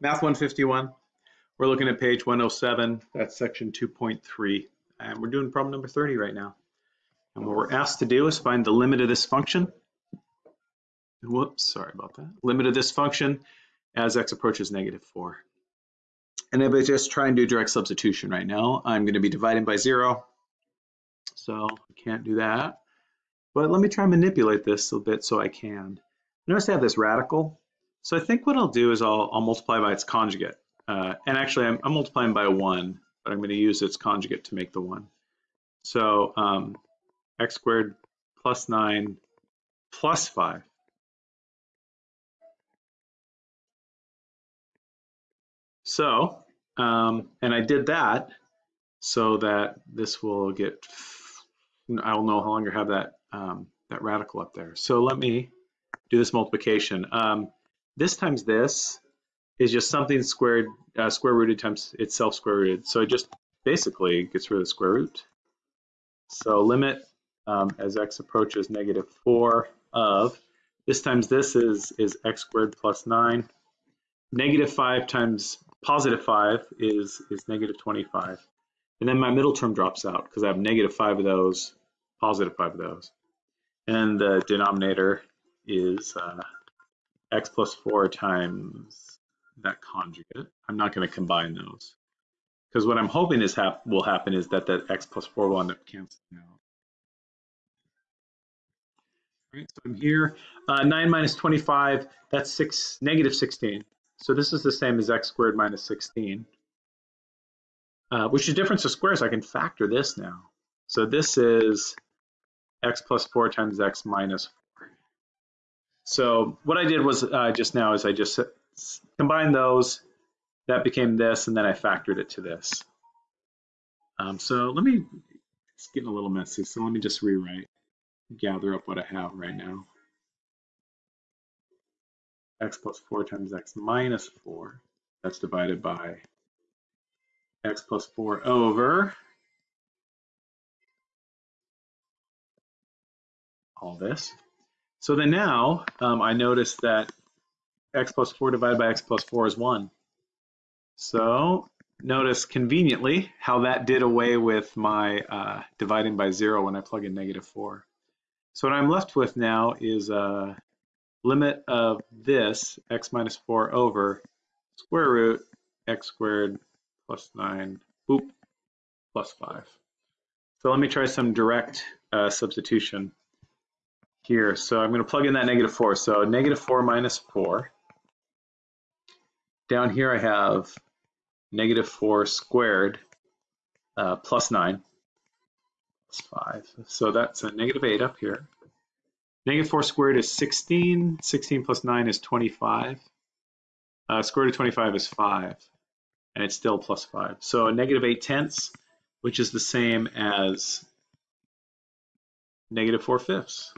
Math 151. We're looking at page 107. That's section 2.3. And we're doing problem number 30 right now. And what we're asked to do is find the limit of this function. Whoops, sorry about that. Limit of this function as x approaches negative 4. And if I just try and do direct substitution right now, I'm going to be dividing by 0. So I can't do that. But let me try and manipulate this a bit so I can. Notice I have this radical. So I think what I'll do is I'll, I'll multiply by its conjugate. Uh, and actually, I'm, I'm, multiplying by 1, but I'm going to use its conjugate to make the 1. So um, x squared plus 9 plus 5. So, um, and I did that so that this will get, I'll no longer have that, um, that radical up there. So let me do this multiplication. Um, this times this is just something squared, uh, square rooted times itself square rooted. So it just basically gets rid of the square root. So limit um, as x approaches negative 4 of, this times this is, is x squared plus 9. Negative 5 times positive 5 is, is negative 25. And then my middle term drops out because I have negative 5 of those, positive 5 of those. And the denominator is uh, x plus 4 times that conjugate. I'm not going to combine those. Because what I'm hoping is hap will happen is that that x plus 4 will end up canceling out. Right, so I'm here. Uh, 9 minus 25, that's 6, negative 16. So this is the same as x squared minus 16, uh, which is difference of squares. I can factor this now. So this is x plus 4 times x minus so what I did was uh, just now is I just combined those, that became this, and then I factored it to this. Um, so let me, it's getting a little messy, so let me just rewrite, gather up what I have right now. x plus 4 times x minus 4, that's divided by x plus 4 over all this. So then now um, I notice that x plus 4 divided by x plus 4 is 1. So notice conveniently how that did away with my uh, dividing by 0 when I plug in negative 4. So what I'm left with now is a limit of this x minus 4 over square root x squared plus 9 boop, plus 5. So let me try some direct uh, substitution here. So I'm going to plug in that negative 4. So negative 4 minus 4. Down here I have negative 4 squared uh, plus 9 plus 5. So that's a negative 8 up here. Negative 4 squared is 16. 16 plus 9 is 25. Uh, square root of 25 is 5. And it's still plus 5. So negative 8 tenths, which is the same as negative 4 fifths.